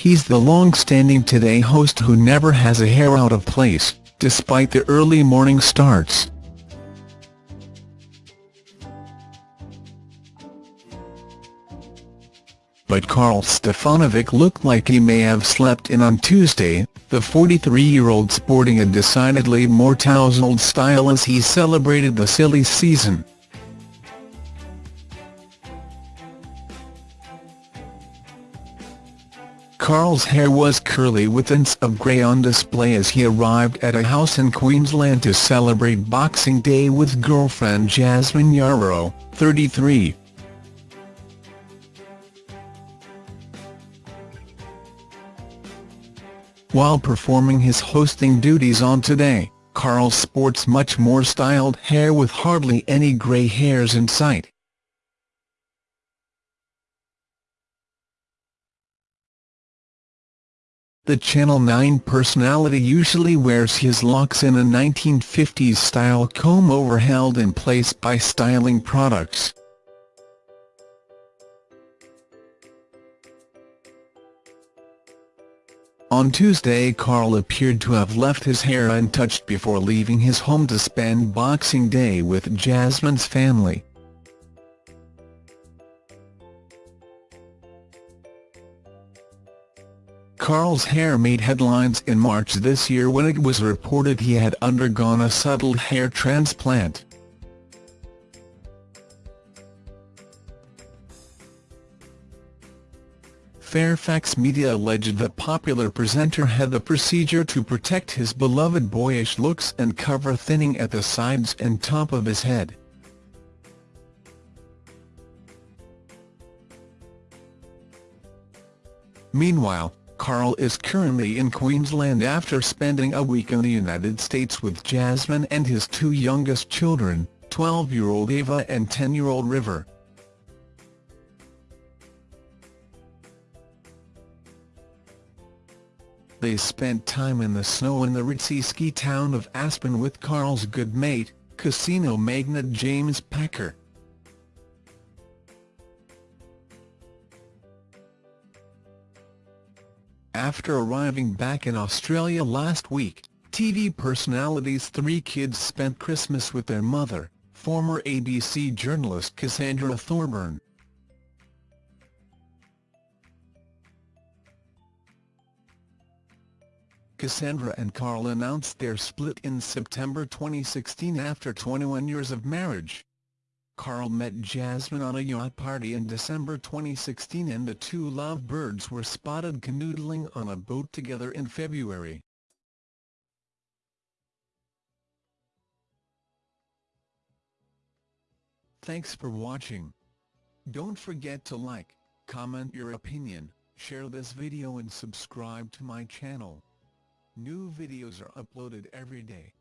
He's the long-standing Today host who never has a hair out of place, despite the early morning starts. But Karl Stefanovic looked like he may have slept in on Tuesday, the 43-year-old sporting a decidedly more tousled style as he celebrated the silly season. Karl's hair was curly with hints of grey on display as he arrived at a house in Queensland to celebrate Boxing Day with girlfriend Jasmine Yarrow, 33. While performing his hosting duties on Today, Karl sports much more styled hair with hardly any grey hairs in sight. The Channel 9 personality usually wears his locks in a 1950s-style comb-over held in place by styling products. On Tuesday Karl appeared to have left his hair untouched before leaving his home to spend Boxing Day with Jasmine's family. Karl's hair made headlines in March this year when it was reported he had undergone a subtle hair transplant. Fairfax Media alleged the popular presenter had the procedure to protect his beloved boyish looks and cover thinning at the sides and top of his head. Meanwhile, Karl is currently in Queensland after spending a week in the United States with Jasmine and his two youngest children, 12-year-old Ava and 10-year-old River. They spent time in the snow in the ritzy ski town of Aspen with Karl's good mate, casino magnate James Packer. After arriving back in Australia last week, TV personality's three kids spent Christmas with their mother, former ABC journalist Cassandra Thorburn. Cassandra and Karl announced their split in September 2016 after 21 years of marriage. Karl met Jasmine on a yacht party in December 2016 and the two lovebirds were spotted canoodling on a boat together in February. Thanks for watching. Don't forget to like, comment your opinion, share this video and subscribe to my channel. New videos are uploaded every day.